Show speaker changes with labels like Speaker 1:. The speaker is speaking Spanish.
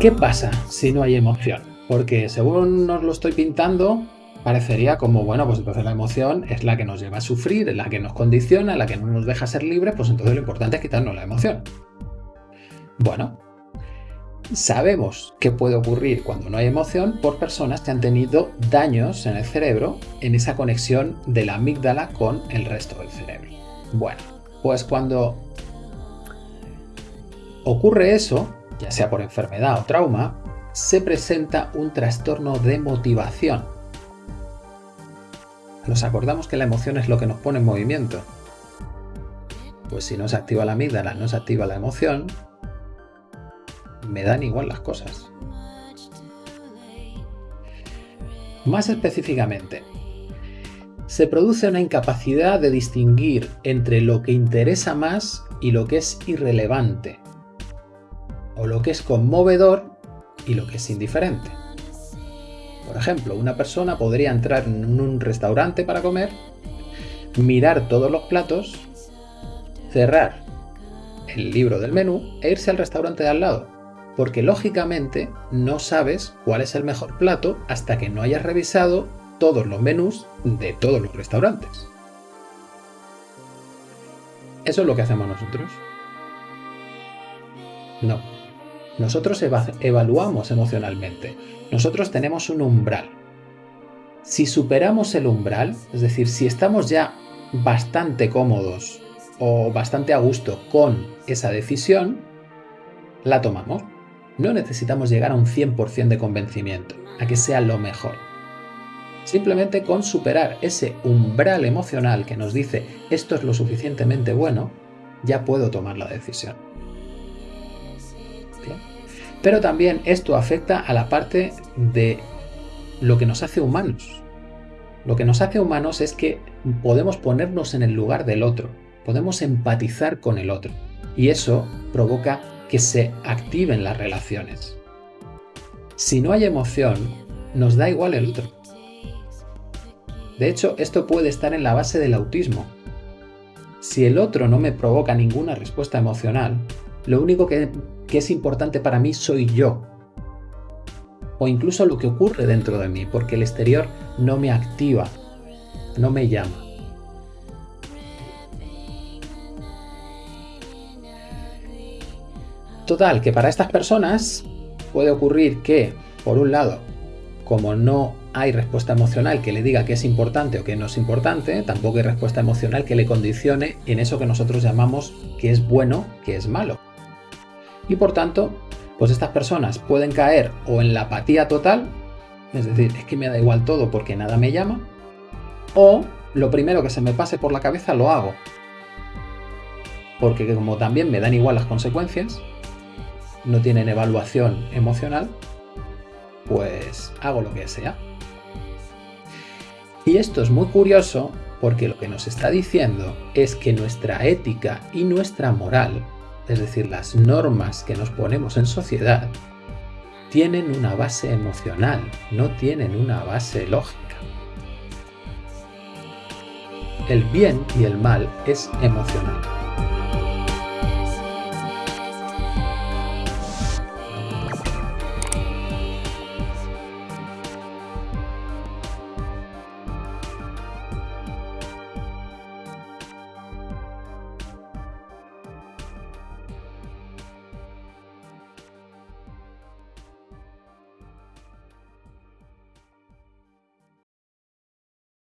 Speaker 1: ¿Qué pasa si no hay emoción? Porque según nos lo estoy pintando, parecería como, bueno, pues entonces la emoción es la que nos lleva a sufrir, es la que nos condiciona, la que no nos deja ser libres, pues entonces lo importante es quitarnos la emoción. Bueno, sabemos qué puede ocurrir cuando no hay emoción por personas que han tenido daños en el cerebro en esa conexión de la amígdala con el resto del cerebro. Bueno, pues cuando ocurre eso, ya sea por enfermedad o trauma, se presenta un trastorno de motivación. Nos acordamos que la emoción es lo que nos pone en movimiento. Pues si no se activa la amígdala, no se activa la emoción, me dan igual las cosas. Más específicamente, se produce una incapacidad de distinguir entre lo que interesa más y lo que es irrelevante, o lo que es conmovedor y lo que es indiferente. Por ejemplo, una persona podría entrar en un restaurante para comer, mirar todos los platos, cerrar el libro del menú e irse al restaurante de al lado porque lógicamente no sabes cuál es el mejor plato hasta que no hayas revisado todos los menús de todos los restaurantes. ¿Eso es lo que hacemos nosotros? No. Nosotros evaluamos emocionalmente. Nosotros tenemos un umbral. Si superamos el umbral, es decir, si estamos ya bastante cómodos o bastante a gusto con esa decisión, la tomamos. No necesitamos llegar a un 100% de convencimiento, a que sea lo mejor. Simplemente con superar ese umbral emocional que nos dice esto es lo suficientemente bueno, ya puedo tomar la decisión. Pero también esto afecta a la parte de lo que nos hace humanos. Lo que nos hace humanos es que podemos ponernos en el lugar del otro, podemos empatizar con el otro. Y eso provoca que se activen las relaciones. Si no hay emoción, nos da igual el otro. De hecho, esto puede estar en la base del autismo. Si el otro no me provoca ninguna respuesta emocional, lo único que, que es importante para mí soy yo. O incluso lo que ocurre dentro de mí, porque el exterior no me activa, no me llama. Total, que para estas personas puede ocurrir que, por un lado, como no hay respuesta emocional que le diga que es importante o que no es importante, tampoco hay respuesta emocional que le condicione en eso que nosotros llamamos que es bueno, que es malo. Y por tanto, pues estas personas pueden caer o en la apatía total, es decir, es que me da igual todo porque nada me llama, o lo primero que se me pase por la cabeza lo hago. Porque como también me dan igual las consecuencias, no tienen evaluación emocional, pues hago lo que sea. Y esto es muy curioso porque lo que nos está diciendo es que nuestra ética y nuestra moral, es decir, las normas que nos ponemos en sociedad, tienen una base emocional, no tienen una base lógica. El bien y el mal es emocional.